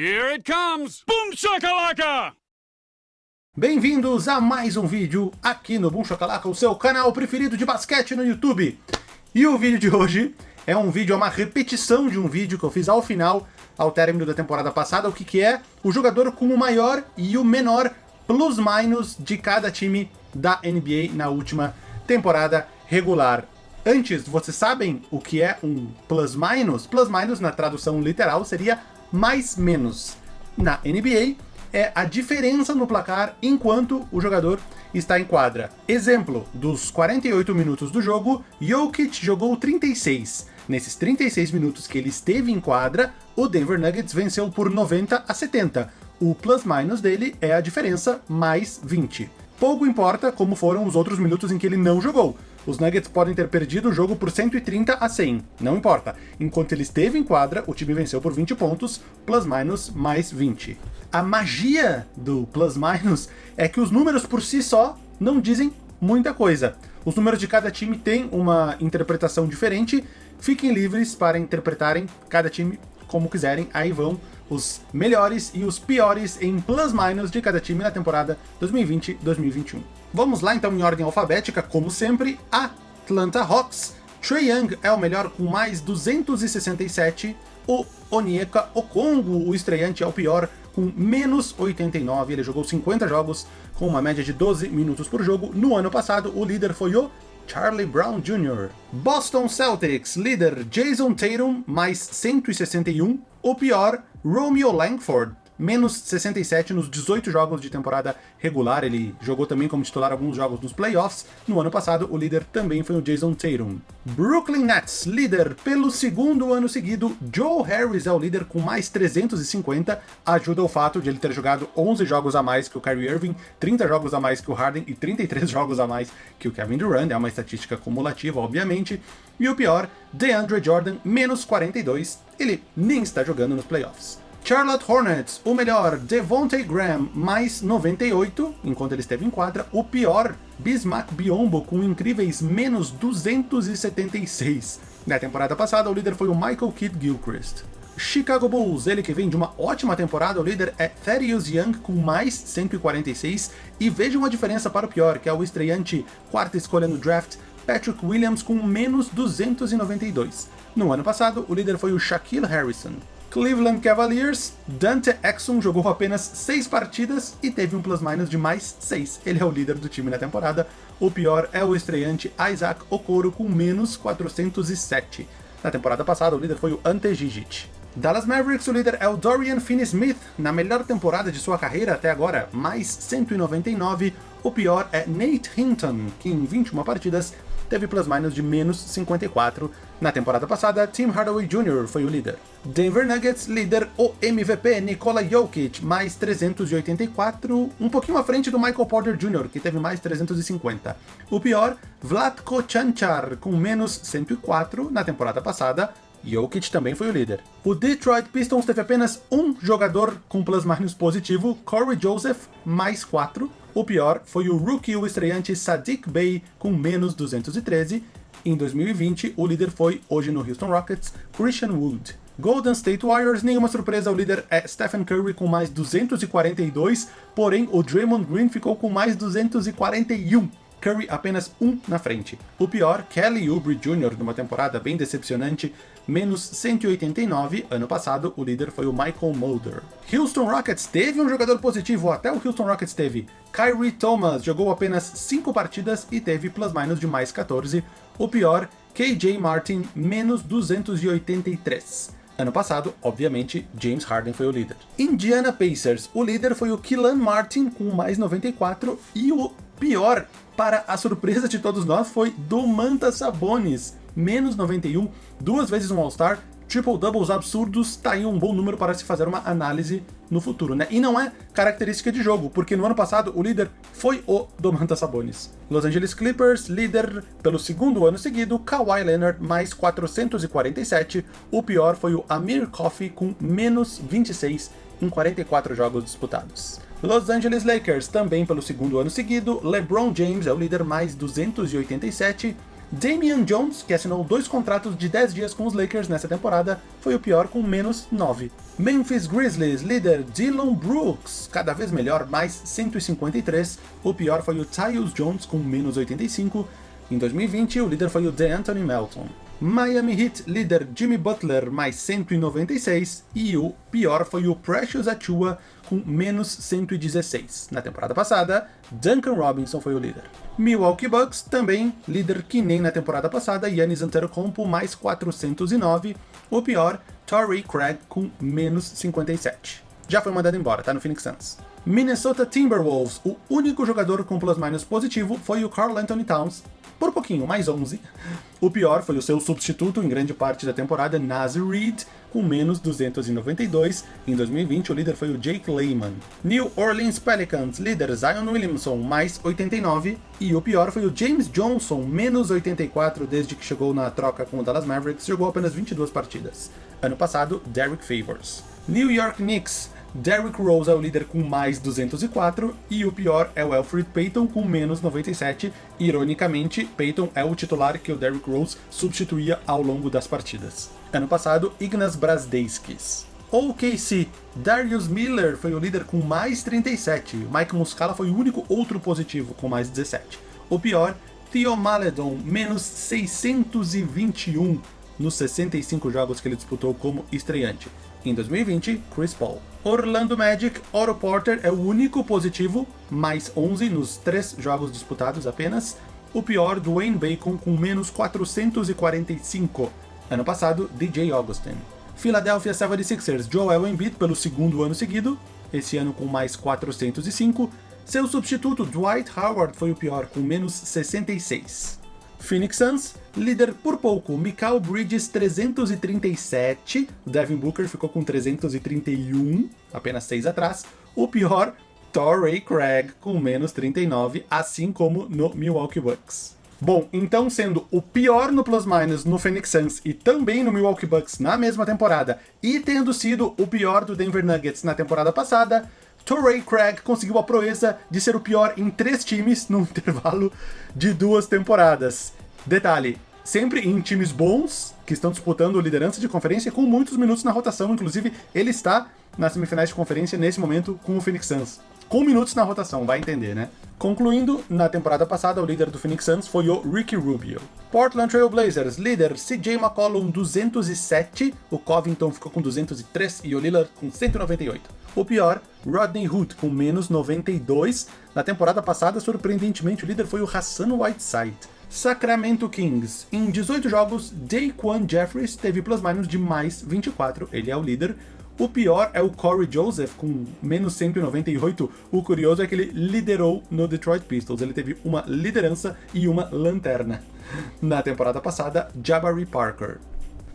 Here it comes! Boom shakalaka! Bem-vindos a mais um vídeo aqui no Boom Chocalaca, o seu canal preferido de basquete no YouTube. E o vídeo de hoje é um vídeo, é uma repetição de um vídeo que eu fiz ao final, ao término da temporada passada, o que, que é o jogador com o maior e o menor plus-minus de cada time da NBA na última temporada regular. Antes, vocês sabem o que é um plus-minus? Plus-minus, na tradução literal, seria mais-menos. Na NBA, é a diferença no placar enquanto o jogador está em quadra. Exemplo, dos 48 minutos do jogo, Jokic jogou 36. Nesses 36 minutos que ele esteve em quadra, o Denver Nuggets venceu por 90 a 70. O plus-minus dele é a diferença mais 20. Pouco importa como foram os outros minutos em que ele não jogou. Os Nuggets podem ter perdido o jogo por 130 a 100, não importa. Enquanto ele esteve em quadra, o time venceu por 20 pontos, plus-minus mais 20. A magia do plus-minus é que os números por si só não dizem muita coisa. Os números de cada time têm uma interpretação diferente, fiquem livres para interpretarem cada time como quiserem, aí vão os melhores e os piores em plus-minus de cada time na temporada 2020-2021. Vamos lá então em ordem alfabética, como sempre, Atlanta Hawks. Trae Young é o melhor com mais 267, o Onyeka Okongo, o estreante, é o pior com menos 89, ele jogou 50 jogos com uma média de 12 minutos por jogo. No ano passado, o líder foi o Charlie Brown Jr. Boston Celtics, líder Jason Tatum, mais 161. O pior, Romeo Langford, menos 67 nos 18 jogos de temporada regular. Ele jogou também como titular alguns jogos nos playoffs. No ano passado, o líder também foi o Jason Tatum. Brooklyn Nets, líder pelo segundo ano seguido. Joe Harris é o líder com mais 350. Ajuda o fato de ele ter jogado 11 jogos a mais que o Kyrie Irving, 30 jogos a mais que o Harden e 33 jogos a mais que o Kevin Durant. É uma estatística cumulativa, obviamente. E o pior, DeAndre Jordan, menos 42. Ele nem está jogando nos playoffs. Charlotte Hornets, o melhor, Devontae Graham, mais 98, enquanto ele esteve em quadra. O pior, Bismack Biombo, com incríveis menos 276. Na temporada passada, o líder foi o Michael Kidd Gilchrist. Chicago Bulls, ele que vem de uma ótima temporada, o líder é Thaddeus Young com mais 146, e vejam a diferença para o pior, que é o estreante quarta escolha no draft, Patrick Williams com menos 292. No ano passado, o líder foi o Shaquille Harrison. Cleveland Cavaliers, Dante Exum jogou apenas 6 partidas e teve um plus-minus de mais 6. Ele é o líder do time na temporada. O pior é o estreante Isaac Okoro com menos 407. Na temporada passada, o líder foi o Ante Gigit. Dallas Mavericks, o líder é o Dorian Finney-Smith, na melhor temporada de sua carreira até agora, mais 199. O pior é Nate Hinton, que em 21 partidas teve plus-minus de menos 54. Na temporada passada, Tim Hardaway Jr. foi o líder. Denver Nuggets, líder o MVP Nikola Jokic, mais 384, um pouquinho à frente do Michael Porter Jr., que teve mais 350. O pior, Vlatko Chanchar, com menos 104 na temporada passada, Jokic também foi o líder. O Detroit Pistons teve apenas um jogador com plus-minus positivo, Corey Joseph, mais 4. O pior foi o rookie, o estreante Sadiq Bey, com menos 213. Em 2020, o líder foi, hoje no Houston Rockets, Christian Wood. Golden State Warriors, nenhuma surpresa, o líder é Stephen Curry com mais 242, porém o Draymond Green ficou com mais 241. Curry apenas um na frente. O pior, Kelly Oubre Jr., numa temporada bem decepcionante, menos 189, ano passado o líder foi o Michael Mulder. Houston Rockets teve um jogador positivo, até o Houston Rockets teve. Kyrie Thomas jogou apenas 5 partidas e teve plus-minus de mais 14. O pior, KJ Martin, menos 283. Ano passado, obviamente, James Harden foi o líder. Indiana Pacers, o líder foi o Killan Martin com mais 94 e o pior, para a surpresa de todos nós, foi Domantas Sabonis, menos 91, duas vezes um All-Star, triple-doubles absurdos, tá aí um bom número para se fazer uma análise no futuro, né? E não é característica de jogo, porque no ano passado o líder foi o Domantas Sabonis. Los Angeles Clippers, líder pelo segundo ano seguido, Kawhi Leonard, mais 447. O pior foi o Amir Coffey, com menos 26 em 44 jogos disputados. Los Angeles Lakers, também pelo segundo ano seguido, LeBron James é o líder mais 287, Damian Jones, que assinou dois contratos de 10 dias com os Lakers nessa temporada, foi o pior com menos 9. Memphis Grizzlies, líder Dylan Brooks, cada vez melhor, mais 153. O pior foi o Tyus Jones com menos 85. Em 2020, o líder foi o DeAnthony Melton. Miami Heat, líder Jimmy Butler, mais 196, e o pior foi o Precious Achua, com menos 116. Na temporada passada, Duncan Robinson foi o líder. Milwaukee Bucks, também líder que nem na temporada passada, Yannis Antetokounmpo, mais 409. O pior, Torrey Craig, com menos 57. Já foi mandado embora, tá no Phoenix Suns. Minnesota Timberwolves, o único jogador com plus-minus positivo foi o Carl Anthony Towns, por pouquinho, mais 11. O pior foi o seu substituto em grande parte da temporada, Nasir Reed, com menos 292. Em 2020, o líder foi o Jake Lehman. New Orleans Pelicans, líder Zion Williamson, mais 89. E o pior foi o James Johnson, menos 84 desde que chegou na troca com o Dallas Mavericks, jogou apenas 22 partidas. Ano passado, Derek Favors. New York Knicks, Derrick Rose é o líder com mais 204, e o pior é o Alfred Payton com menos 97. Ironicamente, Payton é o titular que o Derrick Rose substituía ao longo das partidas. Ano passado, Ignas Brasdeiskis. OKC, Darius Miller foi o líder com mais 37, Mike Muscala foi o único outro positivo com mais 17. O pior, Theo Maledon, menos 621 nos 65 jogos que ele disputou como estreante. Em 2020, Chris Paul. Orlando Magic, Otto Porter é o único positivo, mais 11 nos três jogos disputados apenas. O pior, Dwayne Bacon com menos 445. Ano passado, DJ Augustin. Philadelphia 76ers, Joel Embiid pelo segundo ano seguido, esse ano com mais 405. Seu substituto, Dwight Howard, foi o pior, com menos 66. Phoenix Suns, líder por pouco, Mikal Bridges 337, Devin Booker ficou com 331, apenas 6 atrás. O pior, Torrey Craig com menos 39, assim como no Milwaukee Bucks. Bom, então sendo o pior no plus-minus no Phoenix Suns e também no Milwaukee Bucks na mesma temporada, e tendo sido o pior do Denver Nuggets na temporada passada, Torrey Craig conseguiu a proeza de ser o pior em três times no intervalo de duas temporadas. Detalhe, sempre em times bons, que estão disputando liderança de conferência com muitos minutos na rotação, inclusive ele está nas semifinais de conferência nesse momento com o Phoenix Suns. Com minutos na rotação, vai entender, né? Concluindo, na temporada passada, o líder do Phoenix Suns foi o Ricky Rubio. Portland Trail Blazers, líder CJ McCollum 207, o Covington ficou com 203 e o Lillard com 198. O pior, Rodney Hood com menos 92. Na temporada passada, surpreendentemente, o líder foi o Hassan Whiteside. Sacramento Kings. Em 18 jogos, Daquan Jeffries teve plus-minus de mais 24, ele é o líder. O pior é o Corey Joseph, com menos 198. O curioso é que ele liderou no Detroit Pistons. Ele teve uma liderança e uma lanterna. Na temporada passada, Jabari Parker.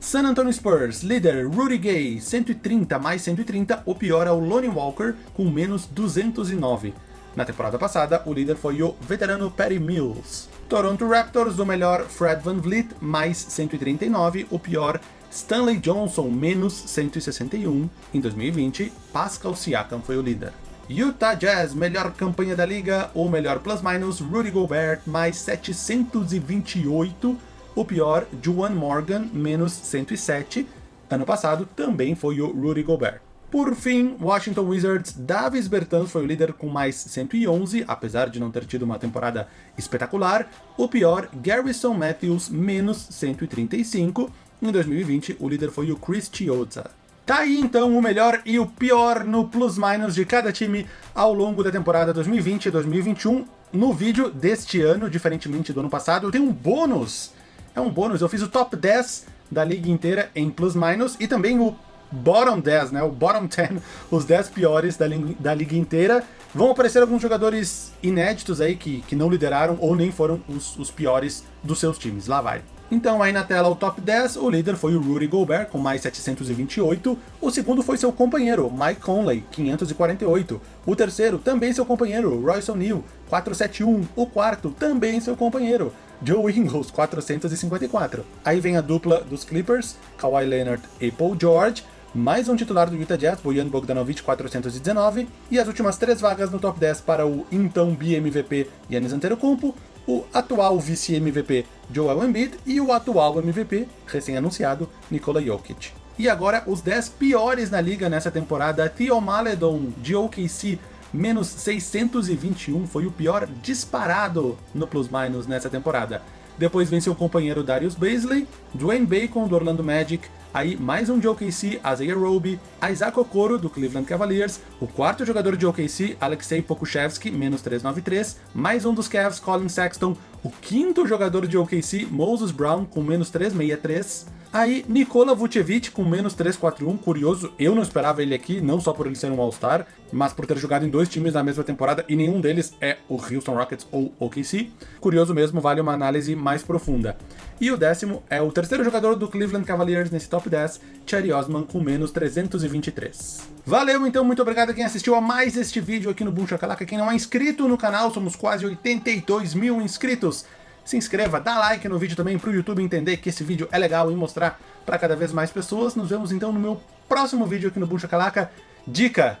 San Antonio Spurs, líder Rudy Gay, 130 mais 130. O pior é o Lonnie Walker, com menos 209. Na temporada passada, o líder foi o veterano Patty Mills. Toronto Raptors, o melhor Fred Van Vliet, mais 139. O pior Stanley Johnson, menos 161. Em 2020, Pascal Siakam foi o líder. Utah Jazz, melhor campanha da liga, ou melhor plus-minus, Rudy Gobert, mais 728. O pior, Juwan Morgan, menos 107. Ano passado, também foi o Rudy Gobert. Por fim, Washington Wizards, Davis Bertans foi o líder com mais 111, apesar de não ter tido uma temporada espetacular. O pior, Garrison Matthews, menos 135. Em 2020, o líder foi o Chris Chiozza. Tá aí então o melhor e o pior no plus-minus de cada time ao longo da temporada 2020 e 2021. No vídeo deste ano, diferentemente do ano passado, eu tenho um bônus. É um bônus, eu fiz o top 10 da liga inteira em plus-minus e também o bottom 10, né? O bottom 10, os 10 piores da, da liga inteira. Vão aparecer alguns jogadores inéditos aí que, que não lideraram ou nem foram os, os piores dos seus times. Lá vai. Então aí na tela o top 10, o líder foi o Rudy Gobert com mais 728, o segundo foi seu companheiro, Mike Conley, 548, o terceiro também seu companheiro, Royce O'Neal, 471, o quarto também seu companheiro, Joe Ingles, 454. Aí vem a dupla dos Clippers, Kawhi Leonard e Paul George, mais um titular do Utah Jazz, Bojan Bogdanovic, 419, e as últimas três vagas no top 10 para o então BMVP Yannis Antetokounmpo, o atual vice-MVP Joel Embiid e o atual MVP, recém-anunciado, Nikola Jokic. E agora os 10 piores na liga nessa temporada, Theo Maledon de OKC menos 621, foi o pior disparado no plus-minus nessa temporada. Depois vem seu companheiro Darius Baisley, Dwayne Bacon do Orlando Magic, aí mais um de OKC, Isaiah Roby, Isaac Okoro do Cleveland Cavaliers, o quarto jogador de OKC, Alexei Pokushevsky, menos 393, mais um dos Cavs, Colin Sexton, o quinto jogador de OKC, Moses Brown, com menos 363, Aí, Nikola Vucevic com menos 341, curioso, eu não esperava ele aqui, não só por ele ser um All-Star, mas por ter jogado em dois times na mesma temporada e nenhum deles é o Houston Rockets ou OKC. Curioso mesmo, vale uma análise mais profunda. E o décimo é o terceiro jogador do Cleveland Cavaliers nesse top 10, Cherry Osman com menos 323. Valeu então, muito obrigado a quem assistiu a mais este vídeo aqui no Boom Shakalaka. Quem não é inscrito no canal, somos quase 82 mil inscritos se inscreva, dá like no vídeo também para o YouTube entender que esse vídeo é legal e mostrar para cada vez mais pessoas. Nos vemos então no meu próximo vídeo aqui no Buncha Calaca. Dica,